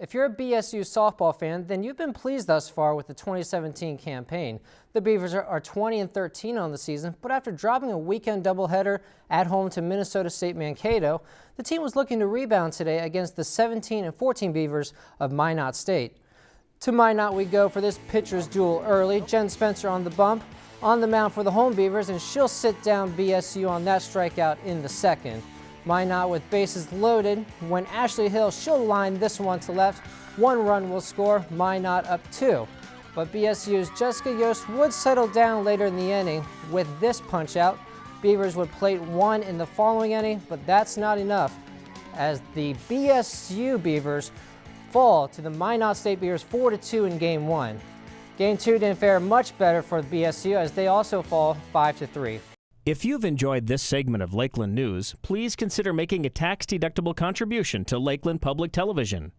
If you're a BSU softball fan, then you've been pleased thus far with the 2017 campaign. The Beavers are 20 and 13 on the season, but after dropping a weekend doubleheader at home to Minnesota State Mankato, the team was looking to rebound today against the 17 and 14 Beavers of Minot State. To Minot we go for this pitcher's duel early. Jen Spencer on the bump, on the mound for the home Beavers, and she'll sit down BSU on that strikeout in the second. Minot with bases loaded. When Ashley Hill, she'll line this one to left. One run will score, Minot up two. But BSU's Jessica Yost would settle down later in the inning with this punch out. Beavers would plate one in the following inning, but that's not enough as the BSU Beavers fall to the Minot State Beavers 4-2 in game one. Game two didn't fare much better for BSU as they also fall 5-3. If you've enjoyed this segment of Lakeland News, please consider making a tax-deductible contribution to Lakeland Public Television.